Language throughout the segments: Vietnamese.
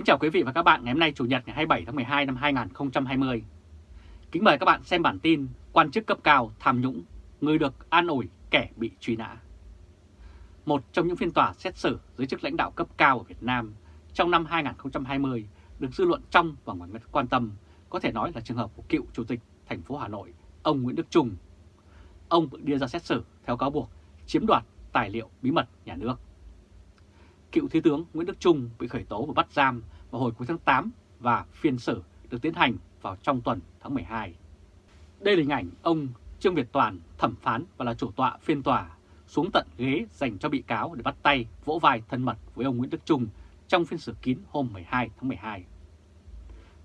Kính chào quý vị và các bạn ngày hôm nay Chủ nhật ngày 27 tháng 12 năm 2020. Kính mời các bạn xem bản tin quan chức cấp cao tham nhũng, người được an ủi kẻ bị truy nã. Một trong những phiên tòa xét xử dưới chức lãnh đạo cấp cao ở Việt Nam trong năm 2020 được dư luận trong và ngoài nước quan tâm có thể nói là trường hợp của cựu Chủ tịch thành phố Hà Nội, ông Nguyễn Đức Trung. Ông bị đưa ra xét xử theo cáo buộc chiếm đoạt tài liệu bí mật nhà nước cựu Thiếu tướng Nguyễn Đức Trung bị khởi tố và bắt giam vào hồi cuối tháng 8 và phiên xử được tiến hành vào trong tuần tháng 12. Đây là hình ảnh ông Trương Việt Toàn, thẩm phán và là chủ tọa phiên tòa, xuống tận ghế dành cho bị cáo để bắt tay vỗ vai thân mật với ông Nguyễn Đức Trung trong phiên xử kín hôm 12 tháng 12.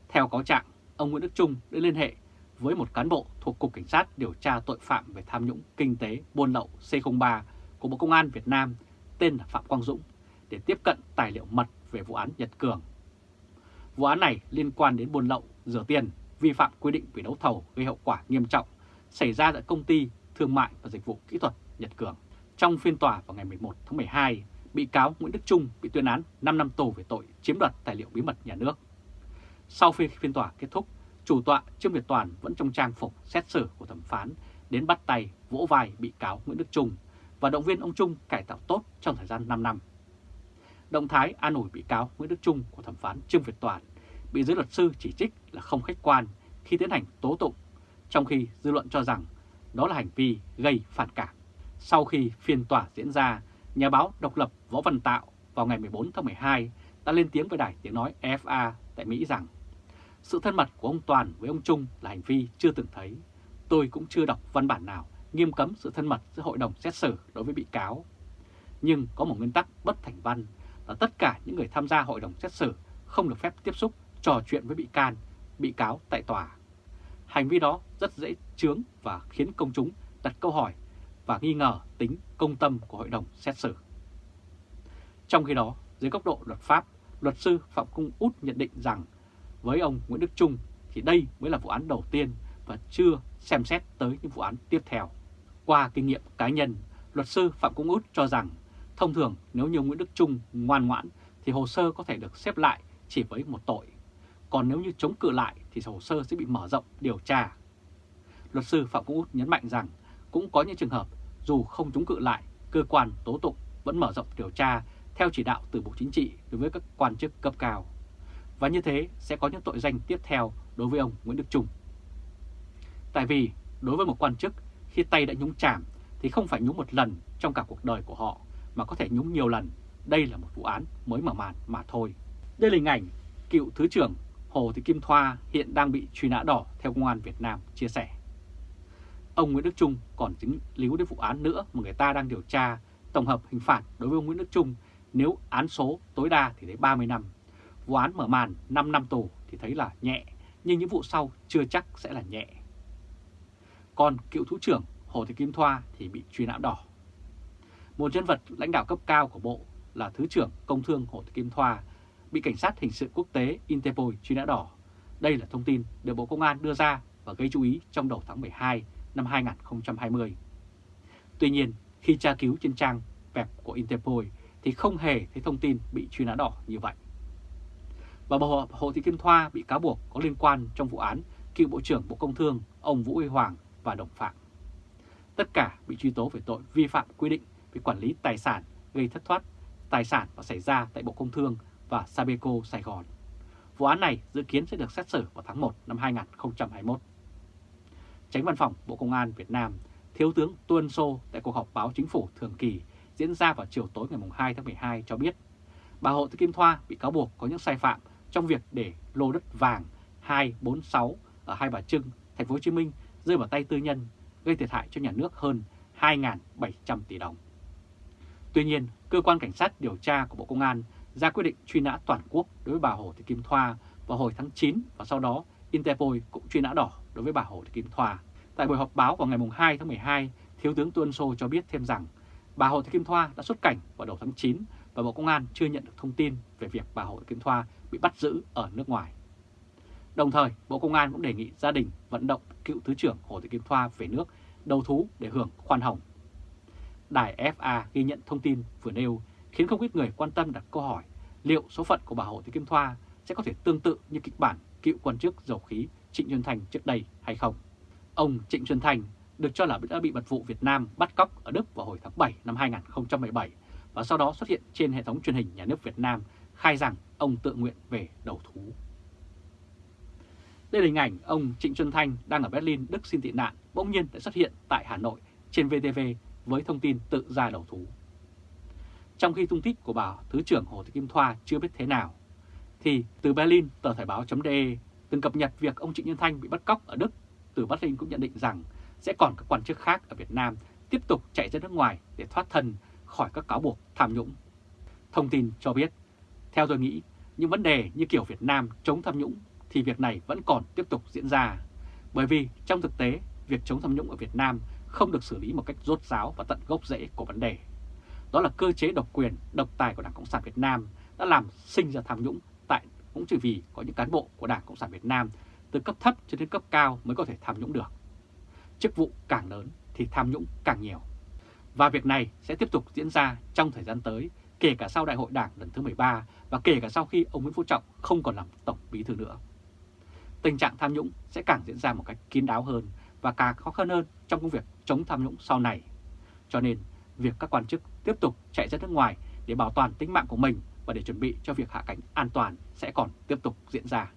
Theo cáo trạng, ông Nguyễn Đức Trung đã liên hệ với một cán bộ thuộc Cục Cảnh sát điều tra tội phạm về tham nhũng kinh tế buôn lậu C03 của Bộ Công an Việt Nam tên là Phạm Quang Dũng để tiếp cận tài liệu mật về vụ án Nhật Cường. Vụ án này liên quan đến buôn lậu, rửa tiền, vi phạm quy định về đấu thầu gây hậu quả nghiêm trọng xảy ra tại công ty thương mại và dịch vụ kỹ thuật Nhật Cường. Trong phiên tòa vào ngày 11 tháng 12, bị cáo Nguyễn Đức Trung bị tuyên án 5 năm tù về tội chiếm đoạt tài liệu bí mật nhà nước. Sau khi phiên tòa kết thúc, chủ tọa Trương Việt Toàn vẫn trong trang phục xét xử của thẩm phán đến bắt tay vỗ vai bị cáo Nguyễn Đức Trung và động viên ông Trung cải tạo tốt trong thời gian 5 năm. Động thái an ủi bị cáo Nguyễn Đức Trung của thẩm phán Trương Việt Toàn bị giới luật sư chỉ trích là không khách quan khi tiến hành tố tụng, trong khi dư luận cho rằng đó là hành vi gây phản cảm. Sau khi phiên tòa diễn ra, nhà báo độc lập Võ Văn Tạo vào ngày 14 tháng 12 đã lên tiếng với đài tiếng nói FA tại Mỹ rằng sự thân mật của ông Toàn với ông Trung là hành vi chưa từng thấy. Tôi cũng chưa đọc văn bản nào nghiêm cấm sự thân mật giữa hội đồng xét xử đối với bị cáo. Nhưng có một nguyên tắc bất thành văn là tất cả những người tham gia hội đồng xét xử không được phép tiếp xúc, trò chuyện với bị can, bị cáo tại tòa. Hành vi đó rất dễ chướng và khiến công chúng đặt câu hỏi và nghi ngờ tính công tâm của hội đồng xét xử. Trong khi đó, dưới góc độ luật pháp, luật sư Phạm Cung Út nhận định rằng với ông Nguyễn Đức Trung thì đây mới là vụ án đầu tiên và chưa xem xét tới những vụ án tiếp theo. Qua kinh nghiệm cá nhân, luật sư Phạm Cung Út cho rằng Thông thường nếu như Nguyễn Đức Trung ngoan ngoãn thì hồ sơ có thể được xếp lại chỉ với một tội. Còn nếu như chống cự lại thì hồ sơ sẽ bị mở rộng điều tra. Luật sư Phạm cũng Út nhấn mạnh rằng cũng có những trường hợp dù không chống cự lại, cơ quan tố tụng vẫn mở rộng điều tra theo chỉ đạo từ Bộ Chính trị đối với các quan chức cấp cao. Và như thế sẽ có những tội danh tiếp theo đối với ông Nguyễn Đức Trung. Tại vì đối với một quan chức khi tay đã nhúng chàm thì không phải nhúng một lần trong cả cuộc đời của họ mà có thể nhúng nhiều lần, đây là một vụ án mới mở màn mà thôi. Đây là hình ảnh cựu Thứ trưởng Hồ Thị Kim Thoa hiện đang bị truy nã đỏ theo Công an Việt Nam chia sẻ. Ông Nguyễn Đức Trung còn dính líu đến vụ án nữa mà người ta đang điều tra tổng hợp hình phạt đối với ông Nguyễn Đức Trung nếu án số tối đa thì thấy 30 năm. Vụ án mở màn 5 năm tù thì thấy là nhẹ, nhưng những vụ sau chưa chắc sẽ là nhẹ. Còn cựu Thủ trưởng Hồ Thị Kim Thoa thì bị truy nã đỏ một nhân vật lãnh đạo cấp cao của Bộ là Thứ trưởng Công Thương Hồ Thị Kim Thoa bị Cảnh sát Hình sự Quốc tế Interpol truy nã đỏ. Đây là thông tin được Bộ Công an đưa ra và gây chú ý trong đầu tháng 12 năm 2020. Tuy nhiên, khi tra cứu trên trang web của Interpol thì không hề thấy thông tin bị truy nã đỏ như vậy. Và bà Hồ Thị Kim Thoa bị cáo buộc có liên quan trong vụ án cựu Bộ trưởng Bộ Công Thương ông Vũ Huy Hoàng và đồng phạm. Tất cả bị truy tố về tội vi phạm quy định về quản lý tài sản gây thất thoát tài sản và xảy ra tại Bộ Công Thương và Sabeco Sài Gòn. Vụ án này dự kiến sẽ được xét xử vào tháng 1 năm 2021. Tránh văn phòng Bộ Công an Việt Nam, Thiếu tướng Tuân Sô tại cuộc họp báo chính phủ thường kỳ diễn ra vào chiều tối ngày 2 tháng 12 cho biết bà Hộ Thị Kim Thoa bị cáo buộc có những sai phạm trong việc để lô đất vàng 246 ở Hai Bà Trưng, thành phố Hồ Chí Minh rơi vào tay tư nhân, gây thiệt hại cho nhà nước hơn 2.700 tỷ đồng. Tuy nhiên, cơ quan cảnh sát điều tra của Bộ Công an ra quyết định truy nã toàn quốc đối với bà Hồ Thị Kim Thoa vào hồi tháng 9 và sau đó Interpol cũng truy nã đỏ đối với bà Hồ Thị Kim Thoa. Tại buổi họp báo vào ngày 2 tháng 12, Thiếu tướng Tuân Sô cho biết thêm rằng bà Hồ Thị Kim Thoa đã xuất cảnh vào đầu tháng 9 và Bộ Công an chưa nhận được thông tin về việc bà Hồ Thị Kim Thoa bị bắt giữ ở nước ngoài. Đồng thời, Bộ Công an cũng đề nghị gia đình vận động cựu Thứ trưởng Hồ Thị Kim Thoa về nước đầu thú để hưởng khoan hồng Đài FA ghi nhận thông tin vừa nêu khiến không ít người quan tâm đặt câu hỏi liệu số phận của bà Hồ Thị Kim Thoa sẽ có thể tương tự như kịch bản cựu quan chức dầu khí Trịnh Xuân Thành trước đây hay không. Ông Trịnh Xuân Thành được cho là đã bị mật vụ Việt Nam bắt cóc ở Đức vào hồi tháng 7 năm 2017 và sau đó xuất hiện trên hệ thống truyền hình nhà nước Việt Nam khai rằng ông tự nguyện về đầu thú. Đây là hình ảnh ông Trịnh Xuân Thanh đang ở Berlin, Đức xin tị nạn, bỗng nhiên đã xuất hiện tại Hà Nội trên VTV với thông tin tự ra đầu thú. Trong khi tung tích của bà Thứ trưởng Hồ Thị Kim Thoa chưa biết thế nào, thì từ Berlin, tờ Thời báo.de từng cập nhật việc ông Trịnh Nhân Thanh bị bắt cóc ở Đức. Từ Berlin cũng nhận định rằng sẽ còn các quan chức khác ở Việt Nam tiếp tục chạy ra nước ngoài để thoát thân khỏi các cáo buộc tham nhũng. Thông tin cho biết, theo tôi nghĩ, những vấn đề như kiểu Việt Nam chống tham nhũng thì việc này vẫn còn tiếp tục diễn ra. Bởi vì trong thực tế, việc chống tham nhũng ở Việt Nam không được xử lý một cách rốt ráo và tận gốc rễ của vấn đề. Đó là cơ chế độc quyền, độc tài của Đảng Cộng sản Việt Nam đã làm sinh ra tham nhũng tại cũng chỉ vì có những cán bộ của Đảng Cộng sản Việt Nam từ cấp thấp cho đến cấp cao mới có thể tham nhũng được. Chức vụ càng lớn thì tham nhũng càng nhiều. Và việc này sẽ tiếp tục diễn ra trong thời gian tới, kể cả sau đại hội đảng lần thứ 13 và kể cả sau khi ông Nguyễn Phú Trọng không còn làm tổng bí thư nữa. Tình trạng tham nhũng sẽ càng diễn ra một cách kín đáo hơn và càng khó khăn hơn trong công việc chống tham nhũng sau này. Cho nên, việc các quan chức tiếp tục chạy ra nước ngoài để bảo toàn tính mạng của mình và để chuẩn bị cho việc hạ cánh an toàn sẽ còn tiếp tục diễn ra.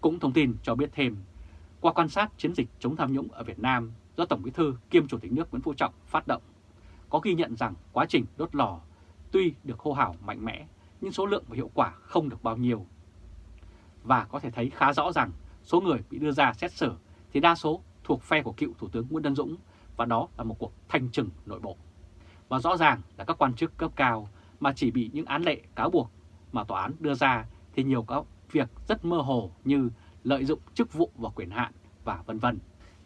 Cũng thông tin cho biết thêm, qua quan sát chiến dịch chống tham nhũng ở Việt Nam do Tổng Bí thư kiêm Chủ tịch nước Nguyễn Phú Trọng phát động, có ghi nhận rằng quá trình đốt lò tuy được hô hào mạnh mẽ nhưng số lượng và hiệu quả không được bao nhiêu. Và có thể thấy khá rõ rằng số người bị đưa ra xét xử thì đa số thuộc phe của cựu Thủ tướng Nguyễn Tân Dũng và đó là một cuộc thanh trừng nội bộ. Và rõ ràng là các quan chức cấp cao mà chỉ bị những án lệ cáo buộc mà tòa án đưa ra thì nhiều các việc rất mơ hồ như lợi dụng chức vụ và quyền hạn và vân vân.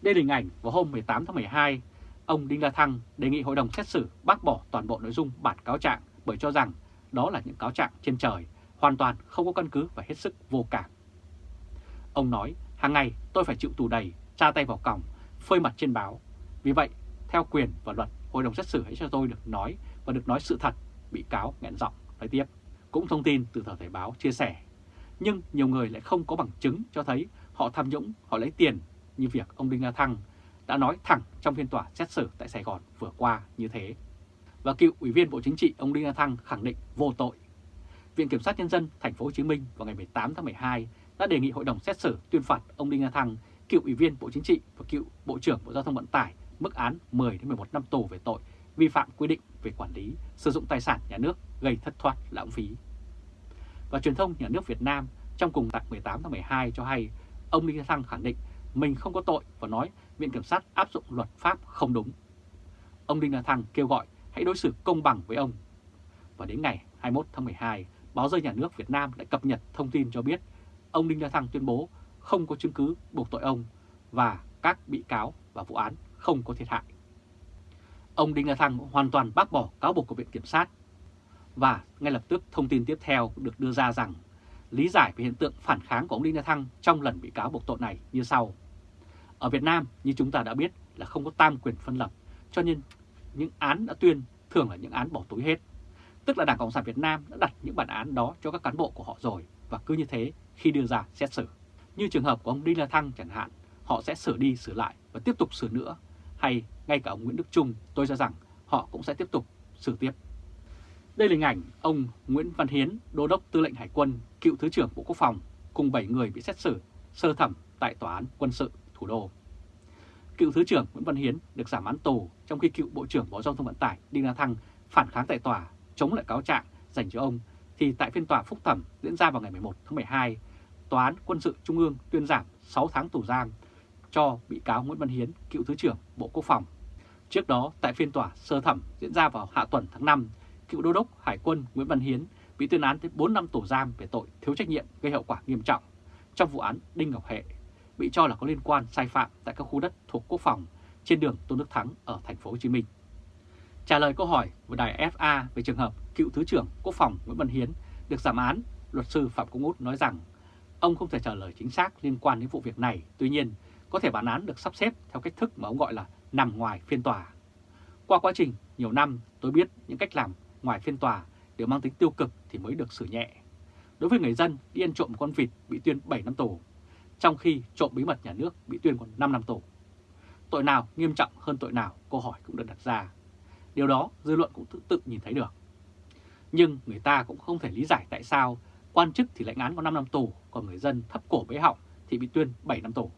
Đây là hình ảnh vào hôm 18 tháng 12, ông Đinh La Thăng đề nghị hội đồng xét xử bác bỏ toàn bộ nội dung bản cáo trạng bởi cho rằng đó là những cáo trạng trên trời, hoàn toàn không có căn cứ và hết sức vô cảm. Ông nói, hàng ngày tôi phải chịu tù đầy, tra tay vào còng, phơi mặt trên báo. Vì vậy, theo quyền và luật, hội đồng xét xử hãy cho tôi được nói và được nói sự thật, bị cáo nghẹn giọng nói tiếp. Cũng thông tin từ tờ Thời báo chia sẻ. Nhưng nhiều người lại không có bằng chứng cho thấy họ tham nhũng, họ lấy tiền như việc ông Đinh La Thăng đã nói thẳng trong phiên tòa xét xử tại Sài Gòn vừa qua như thế. Và cựu ủy viên Bộ Chính trị ông Đinh La Thăng khẳng định vô tội. Viện Kiểm sát Nhân dân thành phố Hồ Chí Minh vào ngày 18 tháng 12 đã đề nghị hội đồng xét xử tuyên phạt ông Đinh La Thăng, cựu ủy viên Bộ Chính trị và cựu Bộ trưởng Bộ Giao thông Vận tải mức án 10 đến 11 năm tù về tội vi phạm quy định về quản lý sử dụng tài sản nhà nước gây thất thoát lãng phí. Và truyền thông nhà nước Việt Nam trong cùng tại 18 tháng 12 cho hay ông Đinh La Thăng khẳng định mình không có tội và nói Viện Kiểm sát áp dụng luật pháp không đúng. Ông Đinh La Thăng kêu gọi hãy đối xử công bằng với ông. Và đến ngày 21 tháng 12, báo rơi nhà nước Việt Nam đã cập nhật thông tin cho biết ông Đinh La Thăng tuyên bố không có chứng cứ buộc tội ông và các bị cáo và vụ án không có thiệt hại. Ông Đinh La Thăng hoàn toàn bác bỏ cáo buộc của Viện Kiểm sát. Và ngay lập tức thông tin tiếp theo được đưa ra rằng lý giải về hiện tượng phản kháng của ông Đinh La Thăng trong lần bị cáo buộc tội này như sau. Ở Việt Nam, như chúng ta đã biết là không có tam quyền phân lập, cho nên những án đã tuyên thường là những án bỏ túi hết. Tức là Đảng Cộng sản Việt Nam đã đặt những bản án đó cho các cán bộ của họ rồi và cứ như thế khi đưa ra xét xử. Như trường hợp của ông Đinh La Thăng chẳng hạn, họ sẽ sửa đi sửa lại và tiếp tục sửa nữa. Hay ngay cả ông Nguyễn Đức Trung, tôi cho rằng họ cũng sẽ tiếp tục sửa tiếp. Đây là hình ảnh ông Nguyễn Văn Hiến, Đô đốc Tư lệnh Hải quân, cựu Thứ trưởng Bộ Quốc phòng, cùng 7 người bị xét xử sơ thẩm tại Tòa án Quân sự thủ đô. Cựu Thứ trưởng Nguyễn Văn Hiến được giảm án tù trong khi cựu Bộ trưởng Bộ Giao thông Vận tải Đinh La Thăng phản kháng tại tòa chống lại cáo trạng dành cho ông thì tại phiên tòa phúc thẩm diễn ra vào ngày 11 tháng 12, Tòa án Quân sự Trung ương tuyên giảm 6 tháng tù giam cho bị cáo Nguyễn Văn Hiến, cựu Thứ trưởng Bộ Quốc phòng. Trước đó, tại phiên tòa sơ thẩm diễn ra vào hạ tuần tháng 5, cựu đô đốc Hải quân Nguyễn Văn Hiến bị tuyên án tới 4 năm tù giam về tội thiếu trách nhiệm gây hậu quả nghiêm trọng trong vụ án Đinh Ngọc Hệ, bị cho là có liên quan sai phạm tại các khu đất thuộc quốc phòng trên đường Tôn Đức Thắng ở thành phố Hồ Chí Minh. Trả lời câu hỏi của đài FA về trường hợp cựu Thứ trưởng Quốc phòng Nguyễn Văn Hiến được giảm án, luật sư Phạm Công Út nói rằng ông không thể trả lời chính xác liên quan đến vụ việc này. Tuy nhiên, có thể bản án được sắp xếp theo cách thức mà ông gọi là nằm ngoài phiên tòa. Qua quá trình nhiều năm, tôi biết những cách làm ngoài phiên tòa đều mang tính tiêu cực thì mới được xử nhẹ. đối với người dân đi ăn trộm con vịt bị tuyên 7 năm tù, trong khi trộm bí mật nhà nước bị tuyên còn 5 năm tù. Tội nào nghiêm trọng hơn tội nào, câu hỏi cũng được đặt ra. Điều đó dư luận cũng tự, tự nhìn thấy được. Nhưng người ta cũng không thể lý giải tại sao quan chức thì lãnh án có 5 năm tù, còn người dân thấp cổ bế họng thì bị tuyên 7 năm tù.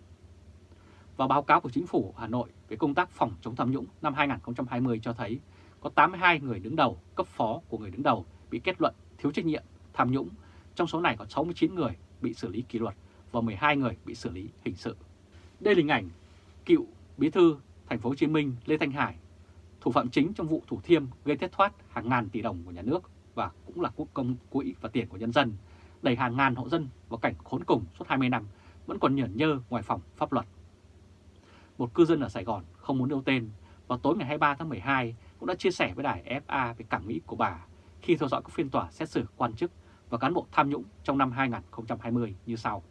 Và báo cáo của chính phủ Hà Nội về công tác phòng chống tham nhũng năm 2020 cho thấy có 82 người đứng đầu, cấp phó của người đứng đầu bị kết luận thiếu trách nhiệm, tham nhũng. Trong số này có 69 người bị xử lý kỷ luật và 12 người bị xử lý hình sự. Đây là hình ảnh cựu bí thư thành phố Hồ Chí Minh Lê Thanh Hải, thủ phạm chính trong vụ Thủ Thiêm gây thất thoát hàng ngàn tỷ đồng của nhà nước và cũng là quốc công quỹ và tiền của nhân dân, đẩy hàng ngàn hộ dân vào cảnh khốn cùng suốt 20 năm, vẫn còn nhởn nhơ ngoài phòng pháp luật. Một cư dân ở Sài Gòn không muốn nêu tên, vào tối ngày 23 tháng 12 cũng đã chia sẻ với đài FA về cảm nghĩ của bà khi theo dõi các phiên tòa xét xử quan chức và cán bộ tham nhũng trong năm 2020 như sau.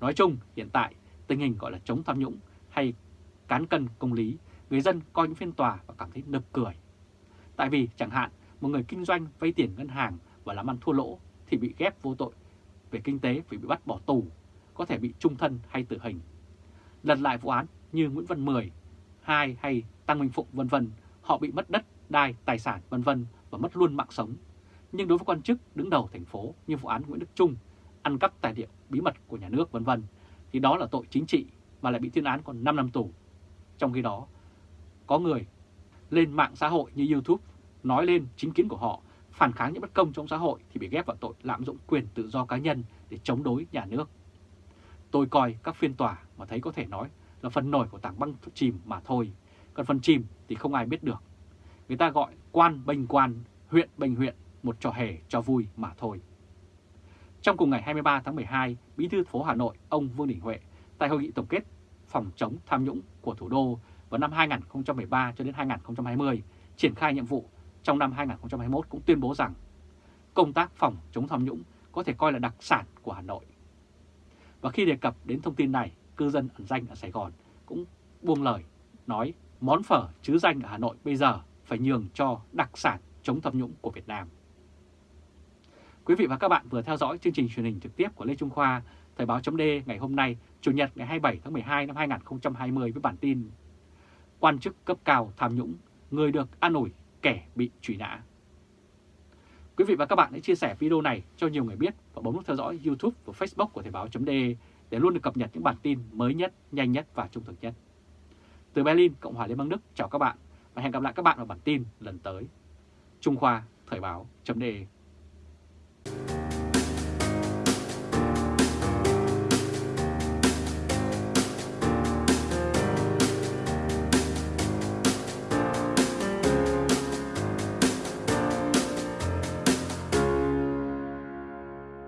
Nói chung, hiện tại tình hình gọi là chống tham nhũng hay cán cân công lý, người dân coi những phiên tòa và cảm thấy nực cười. Tại vì chẳng hạn một người kinh doanh vay tiền ngân hàng và làm ăn thua lỗ thì bị ghép vô tội về kinh tế vì bị bắt bỏ tù, có thể bị trung thân hay tử hình. Lật lại vụ án như Nguyễn Văn Mười, Hai hay Tăng Minh Phụng vân vân, họ bị mất đất, đai, tài sản vân vân và mất luôn mạng sống. Nhưng đối với quan chức đứng đầu thành phố như vụ án Nguyễn Đức Trung, ăn cắp tài liệu bí mật của nhà nước vân vân thì đó là tội chính trị mà lại bị tuyên án còn 5 năm tù. Trong khi đó, có người lên mạng xã hội như YouTube nói lên chính kiến của họ, phản kháng những bất công trong xã hội thì bị ghép vào tội lạm dụng quyền tự do cá nhân để chống đối nhà nước. Tôi coi các phiên tòa mà thấy có thể nói là phần nổi của tảng băng chìm mà thôi, còn phần chìm thì không ai biết được. Người ta gọi quan bênh quan, huyện bênh huyện, một trò hề cho vui mà thôi. Trong cùng ngày 23 tháng 12, Bí thư phố Hà Nội ông Vương Đình Huệ tại hội nghị tổng kết phòng chống tham nhũng của thủ đô vào năm 2013 cho đến 2020 triển khai nhiệm vụ trong năm 2021 cũng tuyên bố rằng công tác phòng chống tham nhũng có thể coi là đặc sản của Hà Nội. Và khi đề cập đến thông tin này, cư dân ẩn danh ở Sài Gòn cũng buông lời nói món phở chứ danh ở Hà Nội bây giờ phải nhường cho đặc sản chống tham nhũng của Việt Nam. Quý vị và các bạn vừa theo dõi chương trình truyền hình trực tiếp của Lê Trung Khoa, Thời báo chấm ngày hôm nay, Chủ nhật ngày 27 tháng 12 năm 2020 với bản tin Quan chức cấp cao tham nhũng, người được an ủi, kẻ bị truy nã. Quý vị và các bạn hãy chia sẻ video này cho nhiều người biết và bấm nút theo dõi YouTube và Facebook của Thời Báo .de để luôn được cập nhật những bản tin mới nhất, nhanh nhất và trung thực nhất. Từ Berlin, Cộng hòa Liên bang Đức, chào các bạn và hẹn gặp lại các bạn ở bản tin lần tới. Trung Khoa, Thời Báo .de.